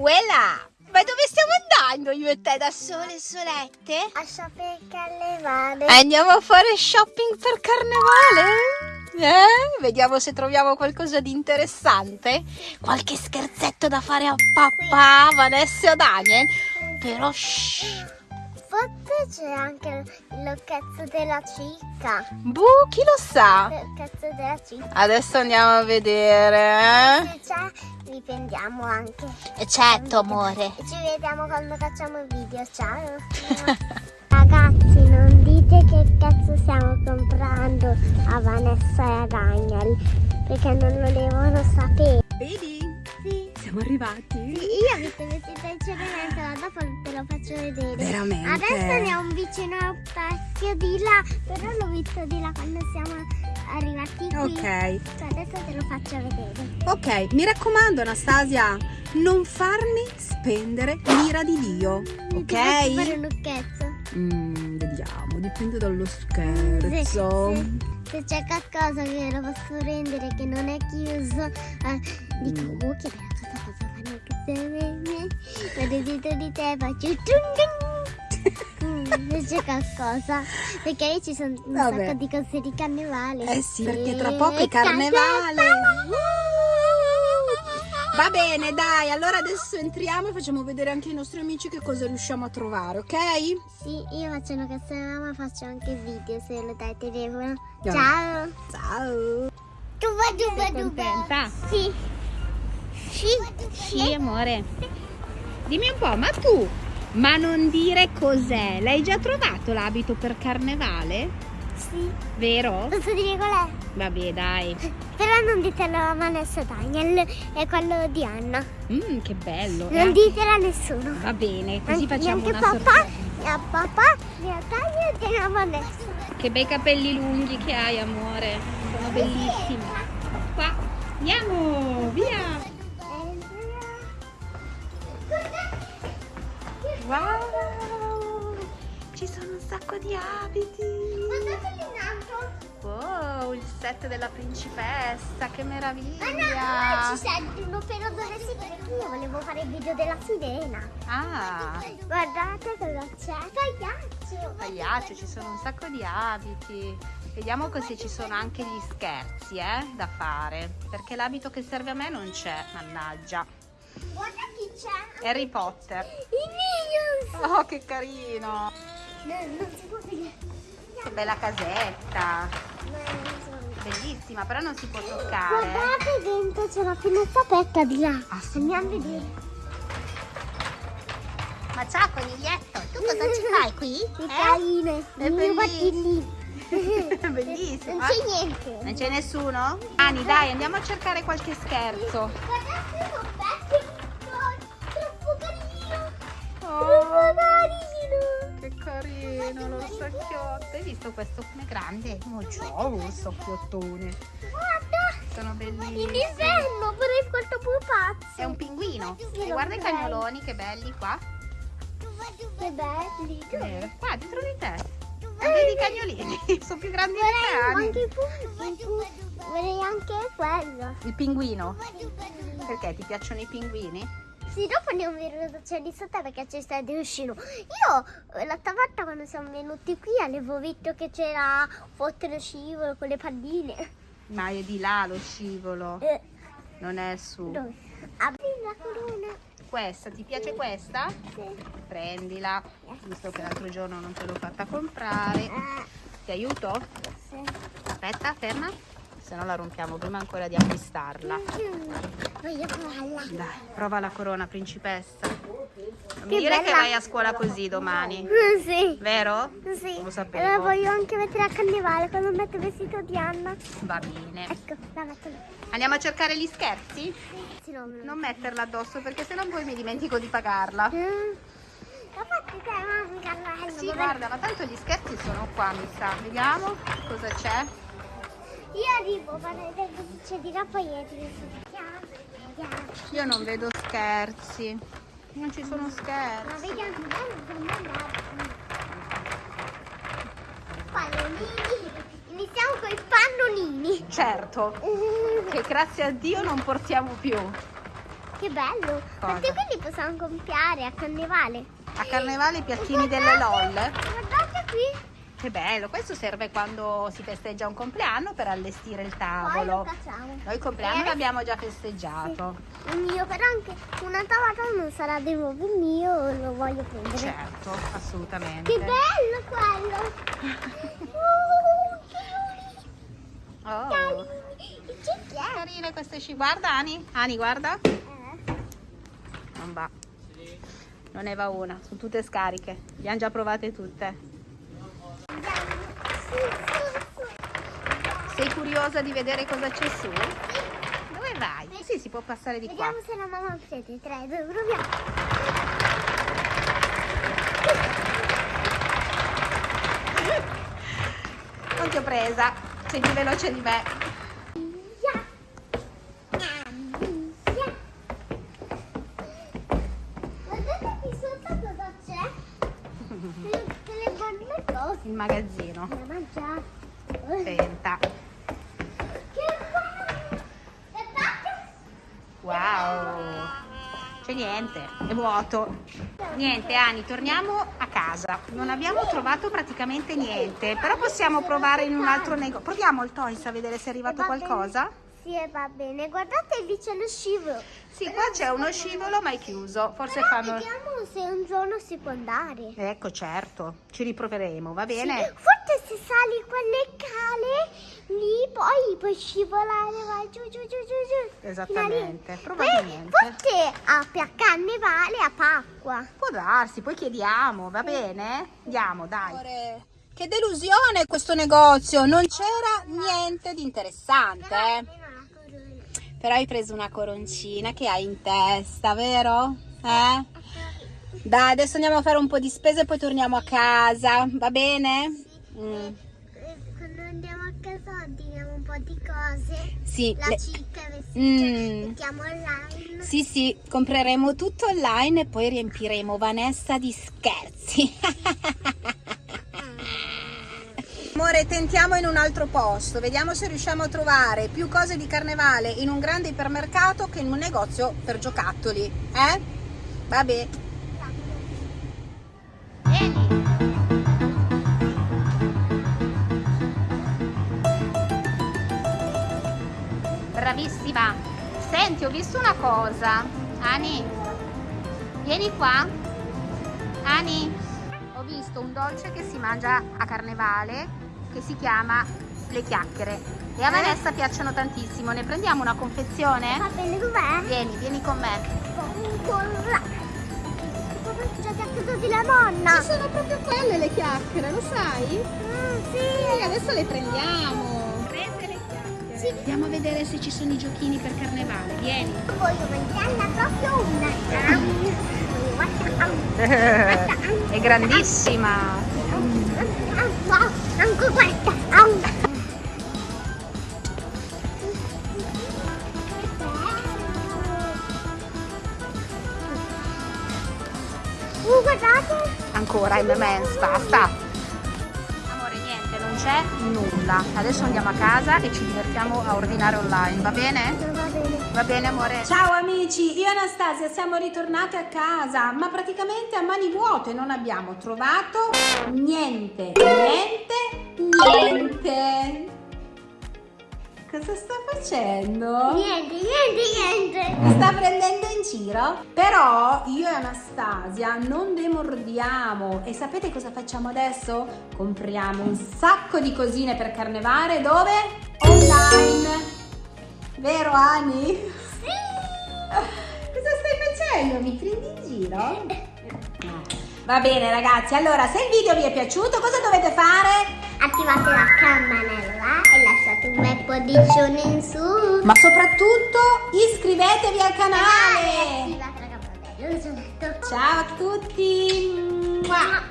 Uela! Ma dove stiamo andando io e te da sole solette? A shopping carnevale. Andiamo a fare shopping per carnevale? Eh? Vediamo se troviamo qualcosa di interessante. Qualche scherzetto da fare a papà, Vanessa o Daniel. Però shh. Forse c'è anche il cazzo della cicca. Boh, chi lo sa? Il cazzo della cicca. Adesso andiamo a vedere. Se c'è, riprendiamo anche. Eh? Certo, amore. E ci vediamo quando facciamo il video. Ciao. Ragazzi, non dite che cazzo stiamo comprando a Vanessa e a Daniel. Perché non lo devono sapere. Vedi? Sì. Arrivati. Io mi sto vestita in cenerentola, dopo te lo faccio vedere. Veramente? Adesso ne ho un vicino parecchio di là, però l'ho visto di là quando siamo arrivati qui. Ok. Cioè, Adesso te lo faccio vedere. Ok, mi raccomando Anastasia, non farmi spendere l'ira di Dio, Ti faccio fare ok? un lucchetto. Mm, vediamo, dipende dallo Sì, scherzo. sì. Se c'è qualcosa che lo posso rendere che non è chiuso, eh, dico, Mm. oh che Quando dietro di te faccio tung tung. Mm, c'è qualcosa, perché lì ci sono un Vabbè. sacco di cose di carnevale. Eh sì, perché tra poco è carnevale. Va bene, dai, allora adesso entriamo e facciamo vedere anche ai nostri amici che cosa riusciamo a trovare, ok? Sì, io faccio una canzone, ma faccio anche video se lo dai telefono. Ciao. Ciao! Duba duba. contenta? Sì. Sì. Sì, amore. Dimmi un po', ma tu, ma non dire cos'è? L'hai già trovato l'abito per carnevale? Sì. Vero? Posso dire qual è? Vabbè, dai. Però non ditelo a Vanessa Daniel, è quello di Anna. Mmm, che bello. E Non anche- ditelo a nessuno. Va bene, così Anche- facciamo neanche una papà, sorpresa. a papà, né a Daniel né a Vanessa. Che bei capelli lunghi che hai, amore. Sono bellissimi. Qua, andiamo, via. Wow, ci sono un sacco di abiti. Guardate lì in alto. Wow, il set della principessa, che Ah no, meraviglia. ci sentono però dove si perché io volevo fare il video della sirena. Ah, Guardate cosa c'è, pagliaccio. pagliaccio, ci sono un sacco di abiti. Vediamo così ci sono anche gli scherzi, eh, da fare. Perché l'abito che serve a me non c'è, mannaggia. Guarda chi c'è. Harry Potter. I Minions. Oh, che carino. No, non si può vedere. Che bella casetta. Bellissima, però non si può toccare. Guardate dentro c'è la finestra aperta di là. Ah, sì? Andiamo a vedere. Ma ciao coniglietto, tu cosa ci fai qui? Che Eh? carine. È lì. Bellissimo. Non c'è niente. Non c'è nessuno? Ani, dai, andiamo a cercare qualche scherzo. Guardate carino l'orsacchiotto. Hai visto questo come grande? Oh, ciao, l'orsacciottone. Guarda. Sono In bellissimi. inverno vorrei questo pupazzo. È un pinguino. E lo guarda i cagnoloni, che belli qua. Che belli. Eh, Qua, dietro di te. Vedi i cagnolini? Sono più grandi di te, il il Vorrei anche quello. Il pinguino. Perché ti piacciono i pinguini? Sì, dopo andiamo a vedere cosa c'è di sotto perché c'è stato delfino. Io eh, l'altra volta quando siamo venuti qui avevo visto che c'era foto scivolo con le palline. Ma è di là lo scivolo, Eh, non è su. dove? Apri la corona. Questa, ti piace questa? Sì. Prendila, visto che l'altro giorno non te l'ho fatta comprare. Eh, Ti aiuto? sì. Aspetta, ferma. Se no la rompiamo prima ancora di acquistarla. Voglio provarla. Dai, prova la corona principessa. Non mi dire che vai a scuola così domani, Mm, Sì. vero? Sì. Lo sapevo. Allora voglio anche mettere a carnevale quando metto il vestito di Anna. Va bene. Ecco, la metto lì. Andiamo a cercare gli scherzi? Sì, no, lo- Non metterla addosso perché sennò poi mi dimentico di pagarla. Mm. Sì, guarda, ma tanto gli scherzi sono qua, mi sa. Vediamo cosa c'è. Io arrivo, vado cosa di là, poi. Vediamo. Io non vedo scherzi. Non ci sono Ma scherzi. vediamo come andare. Pallonini. Iniziamo con i pallonini. Certo, che grazie a Dio non portiamo più. Che bello! Quanti quelli possiamo comprare a carnevale? A carnevale i piattini delle LOL. Guardate qui! Che bello, questo serve quando si festeggia un compleanno per allestire il tavolo. Noi il compleanno Eh, l'abbiamo già festeggiato. Il mio, però anche un'altra volta non sarà di nuovo il mio, lo voglio prendere. Certo, assolutamente. Che bello quello! Uh, Oh! Che è? carine queste sci. Guarda Ani, Ani guarda. Eh, Non va. Non ne va una, sono tutte scariche. Le abbiamo già provate tutte. Sì, sì, sì. Sei curiosa di vedere cosa c'è su? Dove vai? Sì, si può passare di qua. Vediamo se la mamma prende 3, 2, proviamo. Non ti ho presa, sei più veloce di me. Via. Via. Guardate qui sotto cosa c'è. Delle, delle buone cose Il magazzino. Senta. Wow. C'è niente, è vuoto. Niente, Ani, torniamo a casa. Non abbiamo trovato praticamente niente, però possiamo provare in un altro negozio. Proviamo il Toys a vedere se è arrivato qualcosa. Sì, va bene. Guardate lì c'è lo scivolo. Sì, qua c'è uno scivolo ma è chiuso. Forse Però fanno... vediamo se un giorno si può andare. Ecco, certo, ci riproveremo, va Sì, bene? forse se sali quelle cale lì poi puoi scivolare vai giù giù giù giù giù. Esattamente, probabilmente. Poi, forse a carnevale a Pasqua. Può darsi, poi chiediamo, va bene? Andiamo, dai. Che delusione questo negozio, non c'era niente di interessante. eh. Però hai preso una coroncina che hai in testa, vero? Eh? Dai, adesso andiamo a fare un po' di spese e poi torniamo a casa, va bene? Mm. Eh, Quando andiamo a casa ordiniamo un po' di cose. Sì, La le- cicca, vestiti, Mm. mettiamo online. Sì, sì, compreremo tutto online e poi riempiremo Vanessa di scherzi. Amore, tentiamo in un altro posto, vediamo se riusciamo a trovare più cose di carnevale in un grande ipermercato che in un negozio per giocattoli, eh? Vabbè. Bravissima. Senti, ho visto una cosa. Ani, vieni qua. Ani, ho visto un dolce che si mangia a carnevale che si chiama le chiacchiere. E a Vanessa piacciono tantissimo. Ne prendiamo una confezione? Va bene, dov'è? Vieni, vieni con me. Come già a casa della nonna. sono proprio quelle le chiacchiere, lo sai? Mm, Sì, sì. adesso le prendiamo. Prese le chiacchiere. Sì. Andiamo a vedere se ci sono i giochini per carnevale. Vieni. Voglio mangiarla proprio una. È grandissima. Anche questa. Uh, guardate. Ancora M&M's, basta. Amore, niente, non c'è nulla. Adesso andiamo a casa e ci divertiamo a ordinare online, va bene? Va bene. Va bene, amore. Ciao amici, io e Anastasia siamo ritornate a casa, ma praticamente a mani vuote, non abbiamo trovato niente, niente, niente. Cosa sta facendo? Niente, niente, niente. Mi sta prendendo in giro? Però io e Anastasia non demordiamo e sapete cosa facciamo adesso? Compriamo un sacco di cosine per carnevale dove? Online! Vero Ani? Sì. Cosa stai facendo? Mi prendi in giro? No. Va bene ragazzi, allora se il video vi è piaciuto cosa dovete fare? Attivate la campanella e lasciate un bel polliccione in su. Ma soprattutto iscrivetevi al canale! Ciao a tutti! Mua.